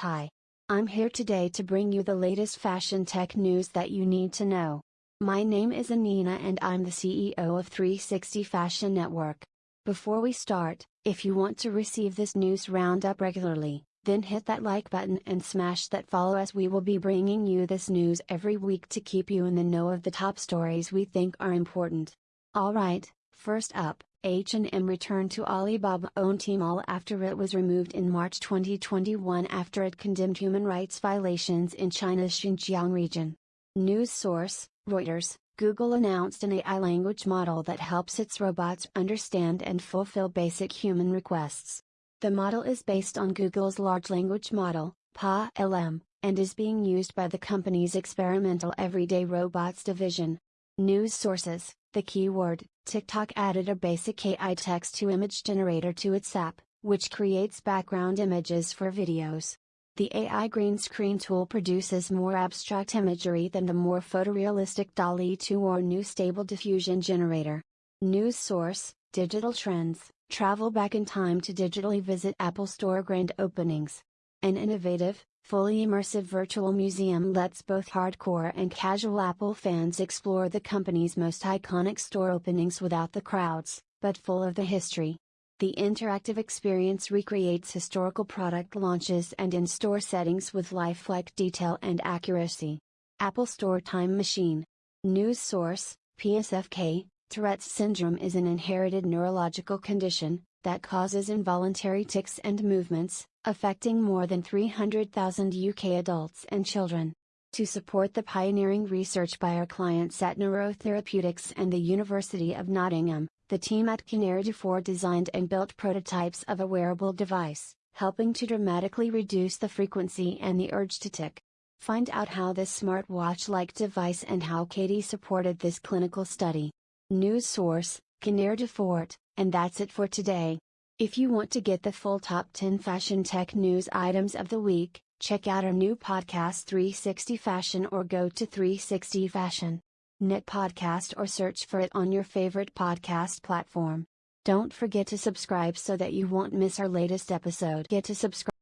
Hi. I'm here today to bring you the latest fashion tech news that you need to know. My name is Anina and I'm the CEO of 360 Fashion Network. Before we start, if you want to receive this news roundup regularly, then hit that like button and smash that follow as we will be bringing you this news every week to keep you in the know of the top stories we think are important. Alright, first up, H&M returned to Alibaba-owned Tmall after it was removed in March 2021 after it condemned human rights violations in China's Xinjiang region. News source, Reuters, Google announced an AI language model that helps its robots understand and fulfill basic human requests. The model is based on Google's large language model, PaLM, and is being used by the company's experimental Everyday Robots division. News sources The keyword TikTok added a basic AI text to image generator to its app, which creates background images for videos. The AI green screen tool produces more abstract imagery than the more photorealistic DALL-E 2 or new Stable Diffusion generator. News source Digital Trends Travel back in time to digitally visit Apple Store grand openings. An innovative, fully immersive virtual museum lets both hardcore and casual Apple fans explore the company's most iconic store openings without the crowds, but full of the history. The interactive experience recreates historical product launches and in store settings with lifelike detail and accuracy. Apple Store Time Machine. News source PSFK Tourette's syndrome is an inherited neurological condition that causes involuntary tics and movements, affecting more than 300,000 UK adults and children. To support the pioneering research by our clients at Neurotherapeutics and the University of Nottingham, the team at Kinneir Dufort designed and built prototypes of a wearable device, helping to dramatically reduce the frequency and the urge to tic. Find out how this smartwatch like device and how KD supported this clinical study. News source Kinneir Dufort, and that's it for today. If you want to get the full top 10 fashion tech news items of the week, check out our new podcast 360 Fashion or go to 360 Fashion. Knit podcast or search for it on your favorite podcast platform. Don't forget to subscribe so that you won't miss our latest episode. Get to subscribe